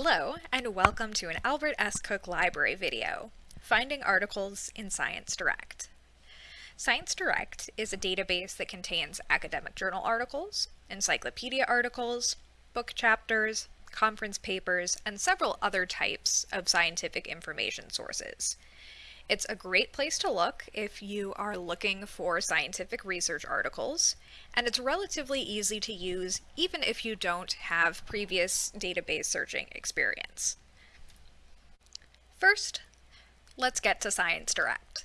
Hello, and welcome to an Albert S. Cook Library video, Finding Articles in Science Direct. Science Direct is a database that contains academic journal articles, encyclopedia articles, book chapters, conference papers, and several other types of scientific information sources. It's a great place to look if you are looking for scientific research articles, and it's relatively easy to use even if you don't have previous database searching experience. First, let's get to Science Direct.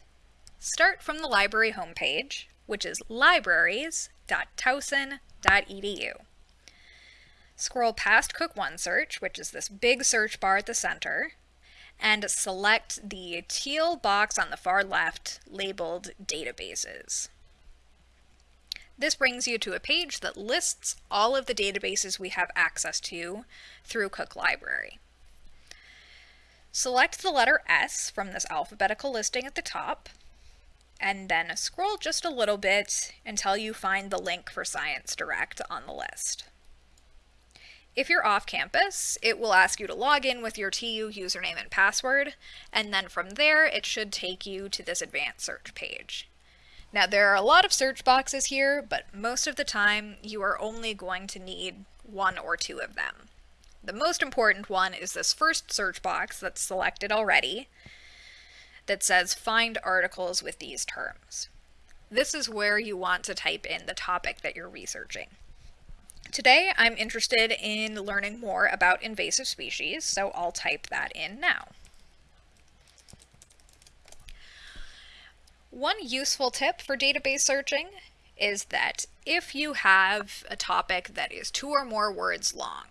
Start from the library homepage, which is libraries.towson.edu. Scroll past Cook OneSearch, which is this big search bar at the center, and select the teal box on the far left labeled Databases. This brings you to a page that lists all of the databases we have access to through Cook Library. Select the letter S from this alphabetical listing at the top, and then scroll just a little bit until you find the link for Science Direct on the list. If you're off campus, it will ask you to log in with your TU username and password, and then from there it should take you to this advanced search page. Now there are a lot of search boxes here, but most of the time you are only going to need one or two of them. The most important one is this first search box that's selected already that says find articles with these terms. This is where you want to type in the topic that you're researching. Today I'm interested in learning more about invasive species, so I'll type that in now. One useful tip for database searching is that if you have a topic that is two or more words long,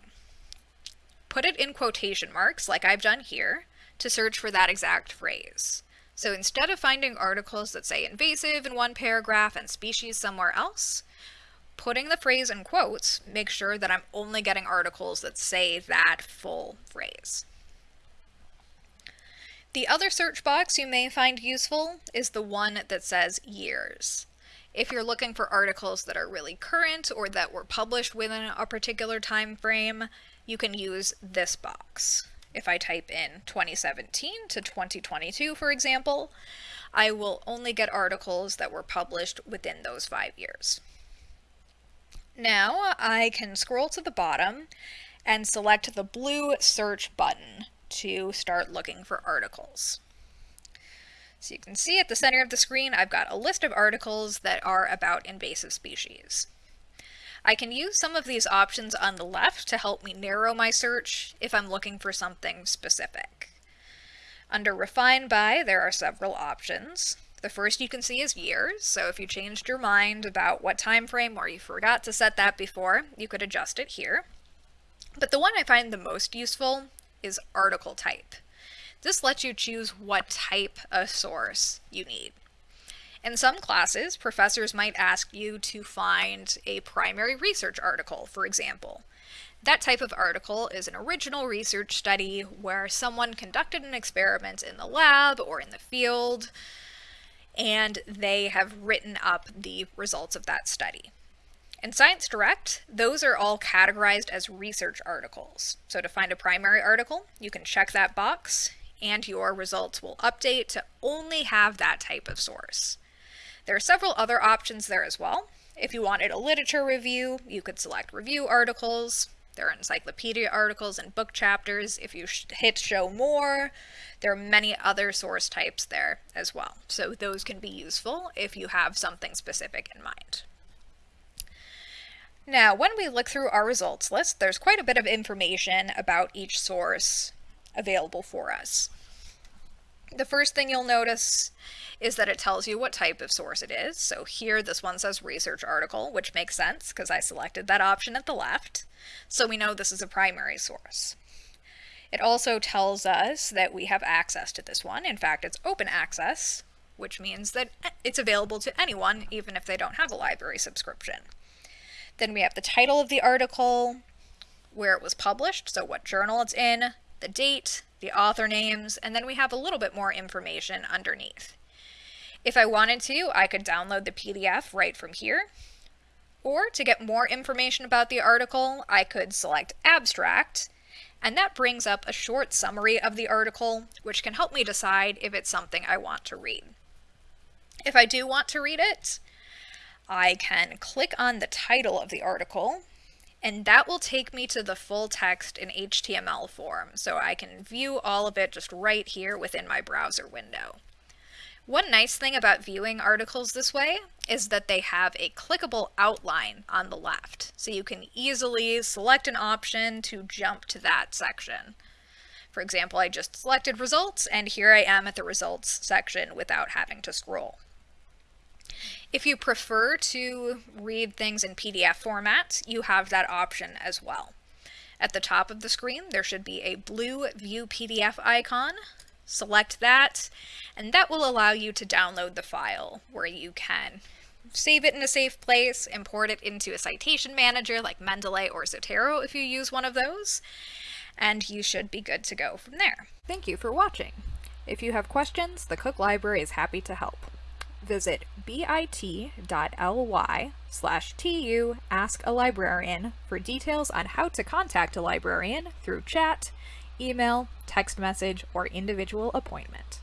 put it in quotation marks like I've done here to search for that exact phrase. So instead of finding articles that say invasive in one paragraph and species somewhere else, putting the phrase in quotes makes sure that I'm only getting articles that say that full phrase. The other search box you may find useful is the one that says years. If you're looking for articles that are really current or that were published within a particular time frame, you can use this box. If I type in 2017 to 2022, for example, I will only get articles that were published within those five years. Now I can scroll to the bottom and select the blue search button to start looking for articles. So you can see at the center of the screen, I've got a list of articles that are about invasive species. I can use some of these options on the left to help me narrow my search if I'm looking for something specific. Under Refine By, there are several options. The first you can see is years, so if you changed your mind about what time frame or you forgot to set that before, you could adjust it here. But the one I find the most useful is article type. This lets you choose what type of source you need. In some classes, professors might ask you to find a primary research article, for example. That type of article is an original research study where someone conducted an experiment in the lab or in the field, and they have written up the results of that study. In Science Direct, those are all categorized as research articles. So to find a primary article, you can check that box and your results will update to only have that type of source. There are several other options there as well. If you wanted a literature review, you could select review articles. There are encyclopedia articles and book chapters. If you hit show more, there are many other source types there as well. So those can be useful if you have something specific in mind. Now, when we look through our results list, there's quite a bit of information about each source available for us. The first thing you'll notice is that it tells you what type of source it is. So here, this one says research article, which makes sense because I selected that option at the left. So we know this is a primary source. It also tells us that we have access to this one. In fact, it's open access, which means that it's available to anyone, even if they don't have a library subscription. Then we have the title of the article, where it was published, so what journal it's in, the date, the author names, and then we have a little bit more information underneath. If I wanted to, I could download the PDF right from here. Or to get more information about the article, I could select Abstract, and that brings up a short summary of the article, which can help me decide if it's something I want to read. If I do want to read it, I can click on the title of the article, and that will take me to the full text in HTML form, so I can view all of it just right here within my browser window. One nice thing about viewing articles this way is that they have a clickable outline on the left, so you can easily select an option to jump to that section. For example, I just selected results, and here I am at the results section without having to scroll. If you prefer to read things in PDF format, you have that option as well. At the top of the screen, there should be a blue View PDF icon select that, and that will allow you to download the file where you can save it in a safe place, import it into a citation manager like Mendeley or Zotero if you use one of those, and you should be good to go from there. Thank you for watching. If you have questions, the Cook Library is happy to help. Visit bit.ly slash tu ask a librarian for details on how to contact a librarian through chat, email, text message, or individual appointment.